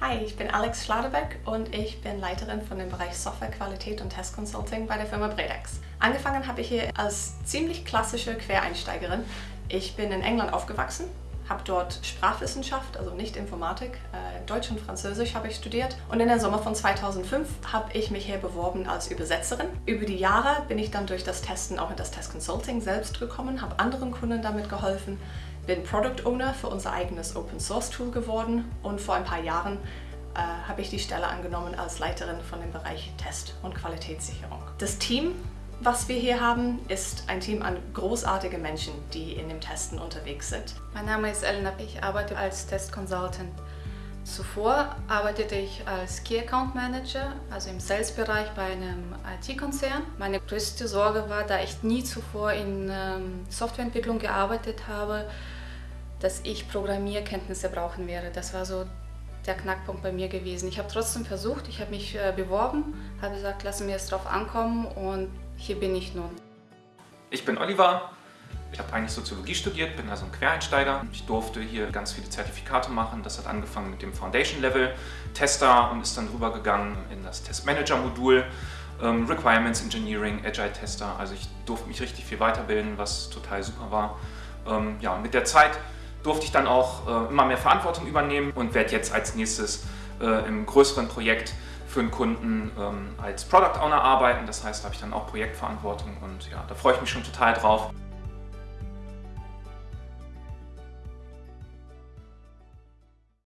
Hi, ich bin Alex Schladebeck und ich bin Leiterin von dem Bereich Softwarequalität und Test Consulting bei der Firma Bredex. Angefangen habe ich hier als ziemlich klassische Quereinsteigerin. Ich bin in England aufgewachsen, habe dort Sprachwissenschaft, also nicht Informatik, äh, Deutsch und Französisch habe ich studiert und in der Sommer von 2005 habe ich mich hier beworben als Übersetzerin. Über die Jahre bin ich dann durch das Testen auch in das Test Consulting selbst gekommen, habe anderen Kunden damit geholfen, bin Product Owner für unser eigenes Open Source Tool geworden und vor ein paar Jahren äh, habe ich die Stelle angenommen als Leiterin von dem Bereich Test und Qualitätssicherung. Das Team, was wir hier haben, ist ein Team an großartigen Menschen, die in dem Testen unterwegs sind. Mein Name ist Elena, ich arbeite als Test Consultant. Zuvor arbeitete ich als Key Account Manager, also im Sales-Bereich bei einem IT-Konzern. Meine größte Sorge war, da ich nie zuvor in ähm, Softwareentwicklung gearbeitet habe, dass ich Programmierkenntnisse brauchen werde. Das war so der Knackpunkt bei mir gewesen. Ich habe trotzdem versucht, ich habe mich äh, beworben, habe gesagt, lassen wir es drauf ankommen und hier bin ich nun. Ich bin Oliver, ich habe eigentlich Soziologie studiert, bin also ein Quereinsteiger. Ich durfte hier ganz viele Zertifikate machen. Das hat angefangen mit dem Foundation Level Tester und ist dann rübergegangen in das Testmanager-Modul, ähm, Requirements Engineering, Agile Tester. Also ich durfte mich richtig viel weiterbilden, was total super war. Ähm, ja, mit der Zeit durfte ich dann auch äh, immer mehr Verantwortung übernehmen und werde jetzt als nächstes äh, im größeren Projekt für einen Kunden ähm, als Product Owner arbeiten. Das heißt, da habe ich dann auch Projektverantwortung und ja, da freue ich mich schon total drauf.